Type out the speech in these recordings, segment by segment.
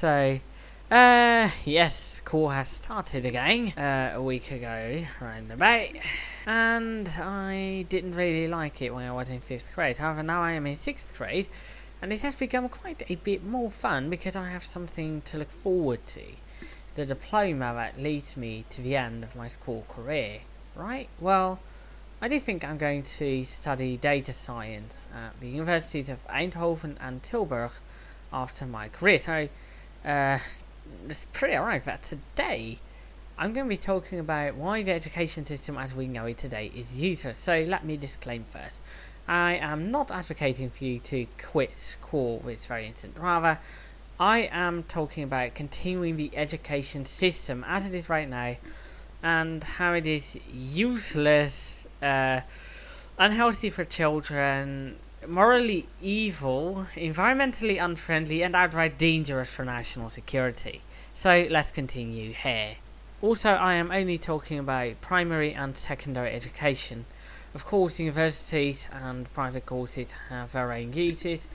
So, uh, yes, school has started again uh, a week ago, round and I didn't really like it when I was in fifth grade. However, now I am in sixth grade, and it has become quite a bit more fun because I have something to look forward to. The diploma that leads me to the end of my school career, right? Well, I do think I'm going to study data science at the universities of Eindhoven and Tilburg after my career. So, uh, it's pretty alright that today I'm going to be talking about why the education system as we know it today is useless. So let me disclaim first. I am not advocating for you to quit school this very instant. Rather, I am talking about continuing the education system as it is right now and how it is useless, uh, unhealthy for children, morally evil, environmentally unfriendly, and outright dangerous for national security. So let's continue here. Also, I am only talking about primary and secondary education. Of course, universities and private courses have their own uses,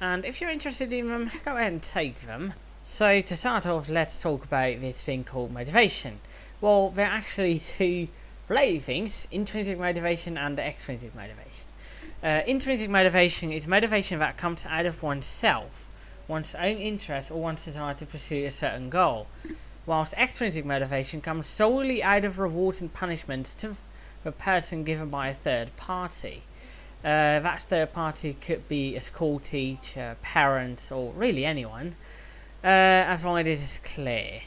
and if you're interested in them, go ahead and take them. So, to start off, let's talk about this thing called motivation. Well, there are actually two related things intrinsic motivation and extrinsic motivation. Uh, intrinsic motivation is motivation that comes out of oneself, one's own interest, or one's desire to pursue a certain goal, whilst extrinsic motivation comes solely out of rewards and punishments to the person given by a third party. Uh, that third party could be a school teacher, parents, or really anyone, uh, as long as it is clear.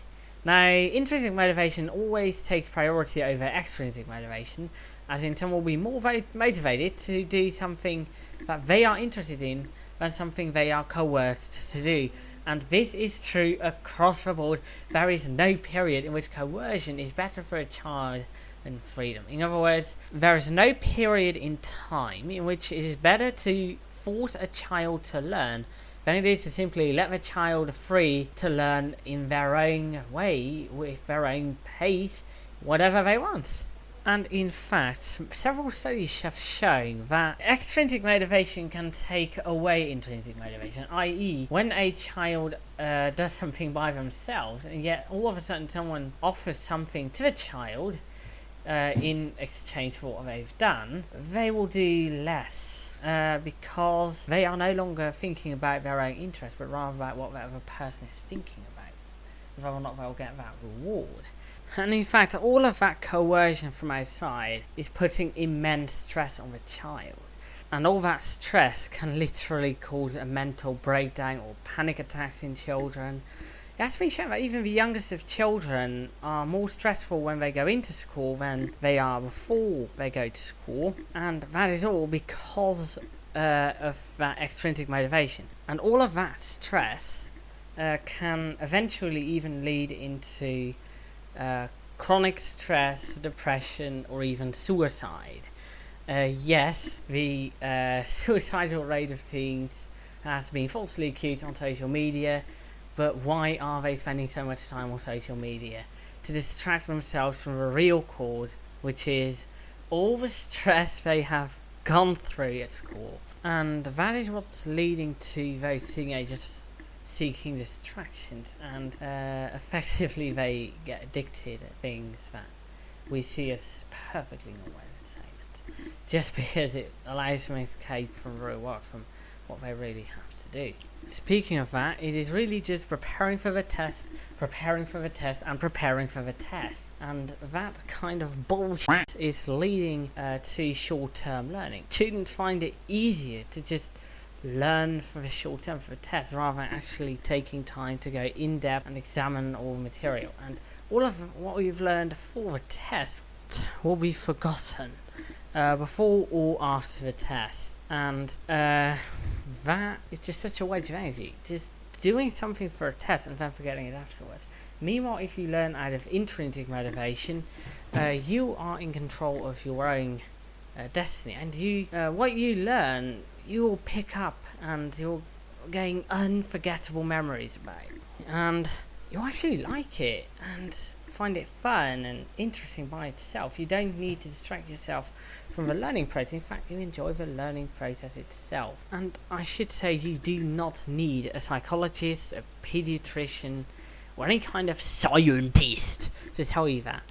Now, intrinsic motivation always takes priority over extrinsic motivation, as in someone will be more motivated to do something that they are interested in than something they are coerced to do. And this is true across the board. There is no period in which coercion is better for a child than freedom. In other words, there is no period in time in which it is better to force a child to learn than it is to simply let the child free to learn in their own way, with their own pace, whatever they want. And in fact, several studies have shown that extrinsic motivation can take away intrinsic motivation, i.e., when a child uh, does something by themselves, and yet all of a sudden someone offers something to the child uh, in exchange for what they've done, they will do less uh, because they are no longer thinking about their own interest, but rather about what the other person is thinking about, whether or not they'll get that reward. And in fact, all of that coercion from outside is putting immense stress on the child. And all that stress can literally cause a mental breakdown or panic attacks in children. It has been shown that even the youngest of children are more stressful when they go into school than they are before they go to school. And that is all because uh, of that extrinsic motivation. And all of that stress uh, can eventually even lead into uh, chronic stress, depression, or even suicide. Uh, yes, the uh, suicidal rate of teens has been falsely accused on social media, but why are they spending so much time on social media? To distract themselves from the real cause, which is all the stress they have gone through at school. And that is what's leading to those teenagers seeking distractions and uh, effectively they get addicted at things that we see as perfectly normal entertainment just because it allows them to escape from real world from what they really have to do. Speaking of that, it is really just preparing for the test, preparing for the test, and preparing for the test. And that kind of bullshit is leading uh, to short-term learning. Students find it easier to just learn for the short term for a test rather than actually taking time to go in depth and examine all the material. And all of what we've learned for the test will be forgotten uh, before or after the test. And uh, that is just such a waste of energy. Just doing something for a test and then forgetting it afterwards. Meanwhile, if you learn out of intrinsic motivation, uh, you are in control of your own uh, destiny, and you uh, what you learn you will pick up and you'll gain unforgettable memories about. it. And you actually like it and find it fun and interesting by itself. You don't need to distract yourself from the learning process. In fact, you enjoy the learning process itself. And I should say, you do not need a psychologist, a pediatrician, or any kind of scientist to tell you that.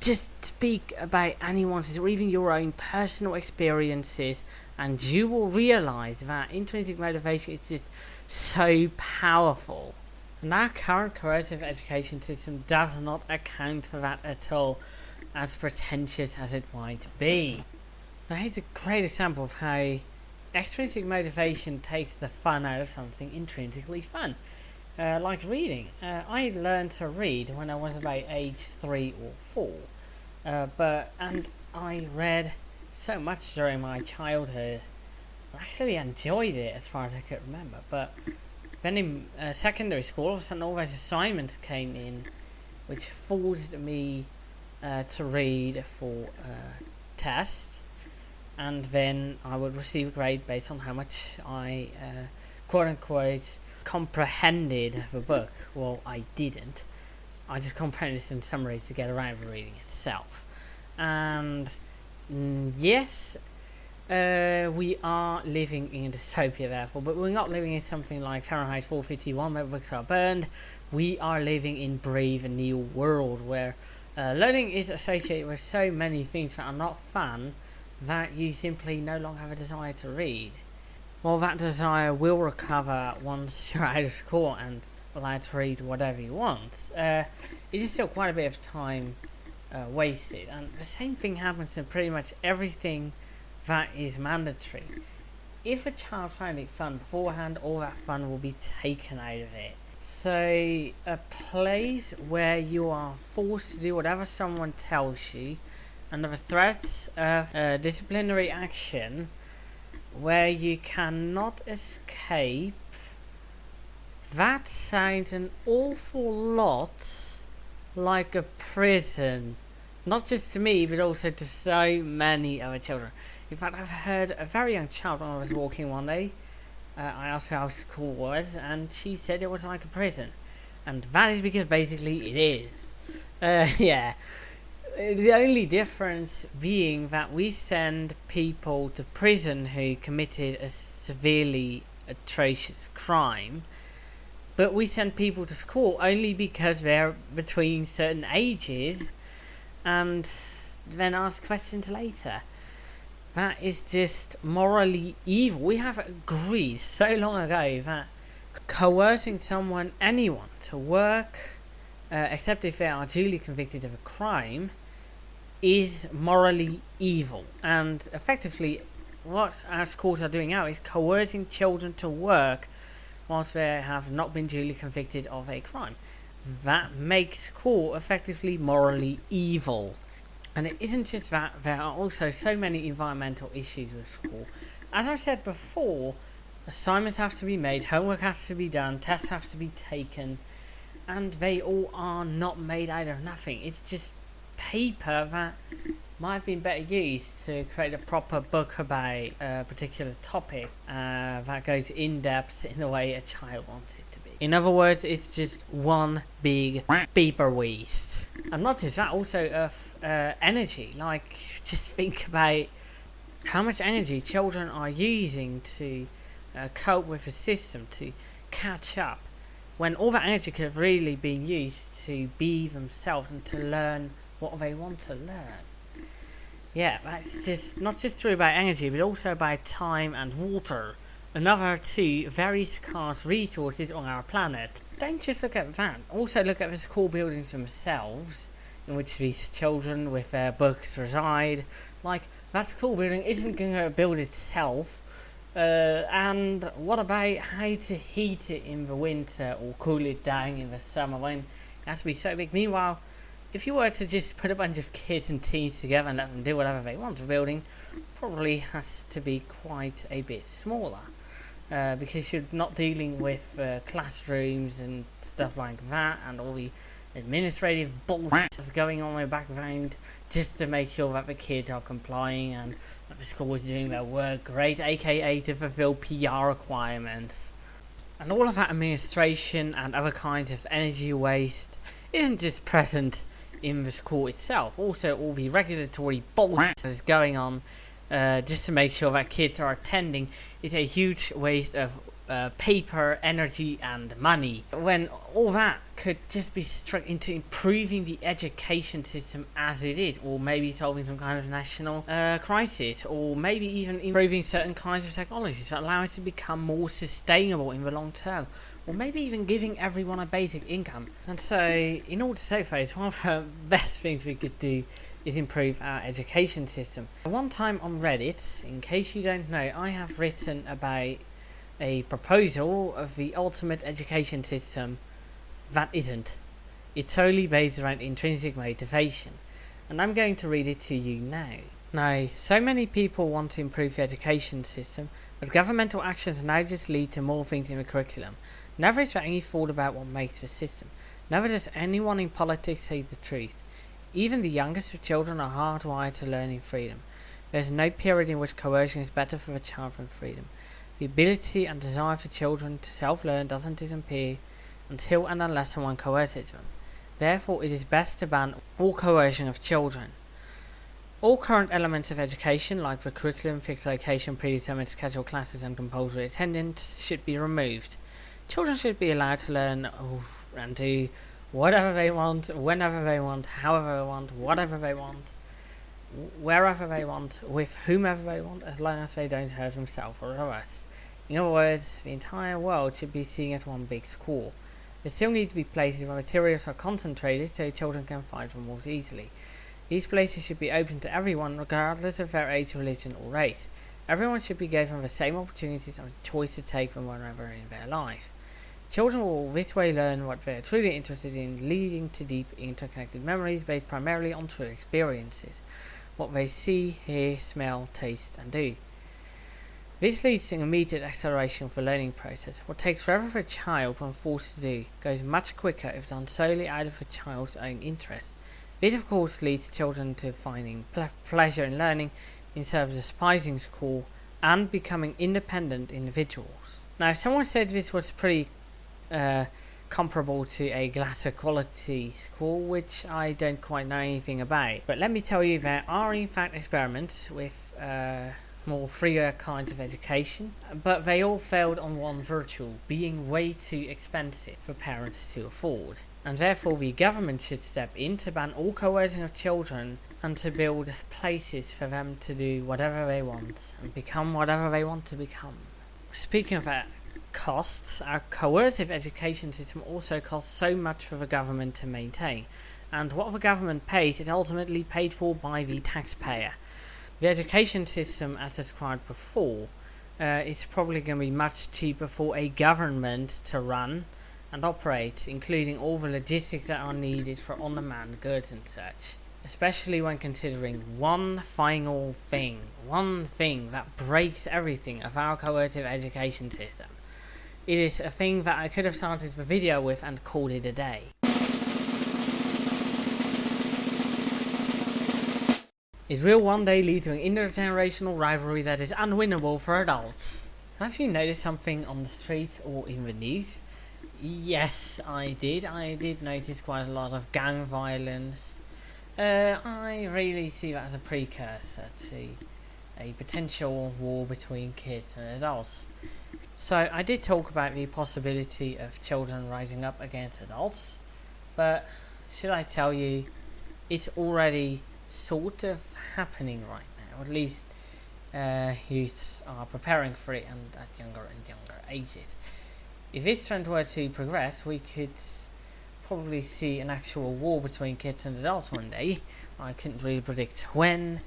Just speak about anyone's or even your own personal experiences, and you will realize that intrinsic motivation is just so powerful. And our current creative education system does not account for that at all, as pretentious as it might be. Now here's a great example of how extrinsic motivation takes the fun out of something intrinsically fun. Uh, like reading. Uh, I learned to read when I was about age three or four, uh, but and I read so much during my childhood. I actually enjoyed it as far as I could remember, but then in uh, secondary school, all of a sudden all those assignments came in, which forced me uh, to read for uh, tests, and then I would receive a grade based on how much I, uh, quote unquote, comprehended the book. Well, I didn't. I just comprehended in summary to get around the reading itself. And mm, yes, uh, we are living in a dystopia, therefore, but we're not living in something like Fahrenheit 451 where books are burned. We are living in brave new world where uh, learning is associated with so many things that are not fun that you simply no longer have a desire to read. Well, that desire will recover once you're out of school and allowed to read whatever you want. Uh, it is still quite a bit of time uh, wasted, and the same thing happens in pretty much everything that is mandatory. If a child found it fun beforehand, all that fun will be taken out of it. So, a place where you are forced to do whatever someone tells you, under the threat of uh, disciplinary action, where you cannot escape, that sounds an awful lot like a prison. Not just to me, but also to so many other children. In fact, I've heard a very young child when I was walking one day. Uh, I asked her how school was, and she said it was like a prison. And that is because basically it is. Uh, yeah. The only difference being that we send people to prison who committed a severely atrocious crime, but we send people to school only because they're between certain ages and then ask questions later. That is just morally evil. We have agreed so long ago that coercing someone, anyone, to work, uh, except if they are duly convicted of a crime, is morally evil. And effectively, what our schools are doing now is coercing children to work whilst they have not been duly convicted of a crime. That makes school effectively morally evil. And it isn't just that, there are also so many environmental issues with school. As I said before, assignments have to be made, homework has to be done, tests have to be taken, and they all are not made out of nothing. It's just paper that might have been better used to create a proper book about a particular topic uh, that goes in depth in the way a child wants it to be. In other words, it's just one big paper waste. And not just that, also of uh, energy. Like, just think about how much energy children are using to uh, cope with the system, to catch up, when all that energy could have really been used to be themselves and to learn what they want to learn. Yeah, that's just not just true about energy, but also about time and water. Another two very scarce resources on our planet. Don't just look at that, also look at the school buildings themselves, in which these children with their books reside. Like, that school building isn't going to build itself. Uh, and what about how to heat it in the winter or cool it down in the summer when it has to be so big? Meanwhile, if you were to just put a bunch of kids and teens together and let them do whatever they want, the building probably has to be quite a bit smaller. Uh, because you're not dealing with uh, classrooms and stuff like that, and all the administrative bullshit that's going on in the background just to make sure that the kids are complying and that the school is doing their work great, aka to fulfill PR requirements. And all of that administration and other kinds of energy waste isn't just present in the school itself, also all the regulatory bullshit that is going on uh, just to make sure that kids are attending is a huge waste of uh, paper, energy, and money. When all that could just be struck into improving the education system as it is, or maybe solving some kind of national uh, crisis, or maybe even improving certain kinds of technologies that allow us to become more sustainable in the long term, or maybe even giving everyone a basic income. And so, in order to save face, one of the best things we could do is improve our education system. One time on Reddit, in case you don't know, I have written about a proposal of the ultimate education system that isn't. It's solely based around intrinsic motivation, and I'm going to read it to you now. Now, so many people want to improve the education system, but governmental actions now just lead to more things in the curriculum. Never is there any thought about what makes the system. Never does anyone in politics say the truth. Even the youngest of children are hardwired to learning freedom. There is no period in which coercion is better for the child than freedom. The ability and desire for children to self-learn doesn't disappear until and unless someone coerces them. Therefore, it is best to ban all coercion of children. All current elements of education, like the curriculum, fixed location, predetermined schedule classes and compulsory attendance, should be removed. Children should be allowed to learn oh, and do whatever they want, whenever they want, however they want, whatever they want wherever they want, with whomever they want, as long as they don't hurt themselves or others. In other words, the entire world should be seen as one big school. There still need to be places where materials are concentrated so children can find them more easily. These places should be open to everyone regardless of their age, religion or race. Everyone should be given the same opportunities and the choice to take them wherever in their life. Children will this way learn what they are truly interested in, leading to deep interconnected memories based primarily on true experiences. What they see, hear, smell, taste and do. This leads to an immediate acceleration of the learning process. What takes forever for a child when forced to do goes much quicker if done solely out of the child's own interest. This of course leads children to finding ple pleasure in learning instead of despising school and becoming independent individuals. Now someone said this was pretty uh, comparable to a Glasser quality school, which I don't quite know anything about. But let me tell you there are in fact experiments with uh, more freer kinds of education, but they all failed on one virtue, being way too expensive for parents to afford. And therefore the government should step in to ban all coercion of children and to build places for them to do whatever they want and become whatever they want to become. Speaking of that, costs, our coercive education system also costs so much for the government to maintain. And what the government pays is ultimately paid for by the taxpayer. The education system, as described before, uh, is probably going to be much cheaper for a government to run and operate, including all the logistics that are needed for on-demand goods and such. Especially when considering one final thing, one thing that breaks everything of our coercive education system. It is a thing that I could have started the video with and called it a day. It will one day lead to an intergenerational rivalry that is unwinnable for adults. Have you noticed something on the street or in the news? Yes, I did. I did notice quite a lot of gang violence. Uh, I really see that as a precursor to a potential war between kids and adults. So I did talk about the possibility of children rising up against adults, but should I tell you, it's already sort of happening right now. At least uh, youths are preparing for it and at younger and younger ages. If this trend were to progress, we could probably see an actual war between kids and adults one day. I couldn't really predict when,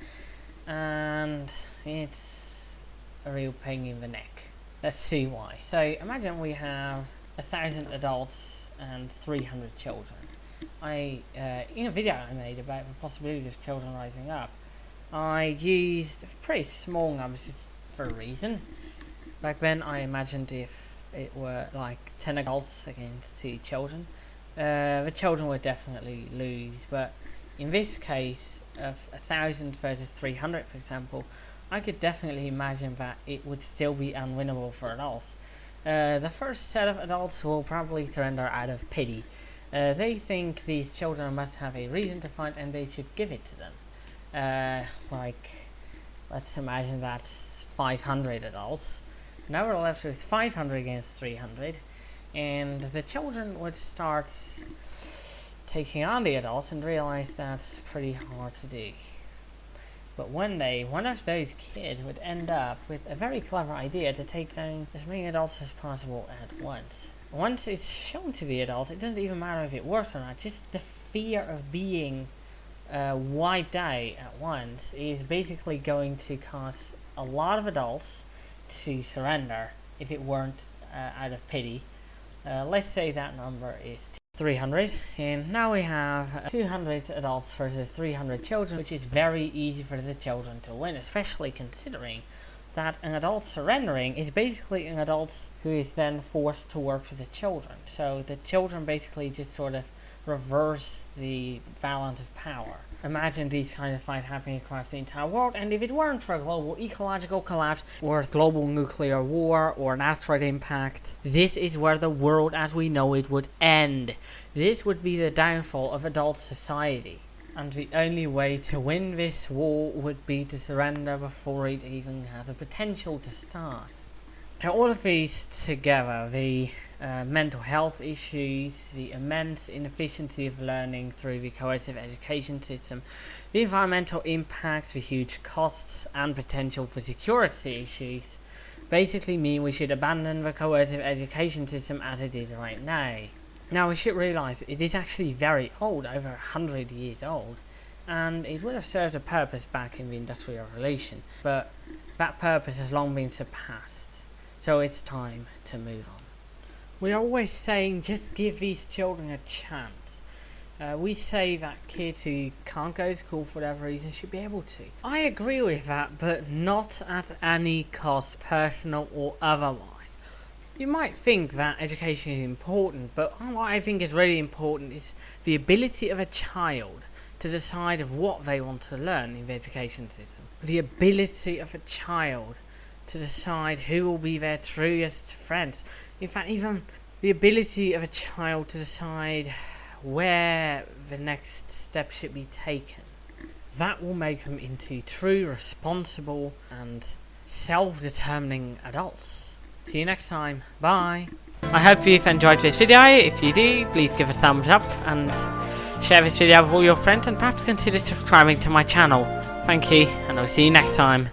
and it's a real pain in the neck. Let's see why. So imagine we have a thousand adults and 300 children. I uh, in a video I made about the possibility of children rising up, I used pretty small numbers for a reason. Back then I imagined if it were like 10 adults against 2 children, uh, the children would definitely lose, but in this case of a thousand versus 300 for example, I could definitely imagine that it would still be unwinnable for adults. Uh, the first set of adults will probably surrender out of pity. Uh, they think these children must have a reason to fight and they should give it to them. Uh, like, let's imagine that's 500 adults. Now we're left with 500 against 300, and the children would start taking on the adults and realize that's pretty hard to do. But one day, one of those kids would end up with a very clever idea to take down as many adults as possible at once. Once it's shown to the adults, it doesn't even matter if it works or not, just the fear of being uh, wiped out at once is basically going to cause a lot of adults to surrender if it weren't uh, out of pity. Uh, let's say that number is 300 and now we have 200 adults versus 300 children which is very easy for the children to win especially considering that an adult surrendering is basically an adult who is then forced to work for the children. So the children basically just sort of reverse the balance of power imagine these kind of fights happening across the entire world and if it weren't for a global ecological collapse or a global nuclear war or an asteroid impact this is where the world as we know it would end. This would be the downfall of adult society and the only way to win this war would be to surrender before it even has the potential to start now all of these together, the uh, mental health issues, the immense inefficiency of learning through the coercive education system, the environmental impacts, the huge costs and potential for security issues, basically mean we should abandon the coercive education system as it is right now. Now we should realise it is actually very old, over a hundred years old, and it would have served a purpose back in the Industrial Revolution, but that purpose has long been surpassed. So it's time to move on. We are always saying just give these children a chance. Uh, we say that kids who can't go to school for whatever reason should be able to. I agree with that, but not at any cost, personal or otherwise. You might think that education is important, but what I think is really important is the ability of a child to decide of what they want to learn in the education system. The ability of a child to decide who will be their truest friends. In fact, even the ability of a child to decide where the next step should be taken. That will make them into true, responsible, and self-determining adults. See you next time. Bye. I hope you've enjoyed this video. If you do, please give a thumbs up and share this video with all your friends and perhaps consider subscribing to my channel. Thank you, and I'll see you next time.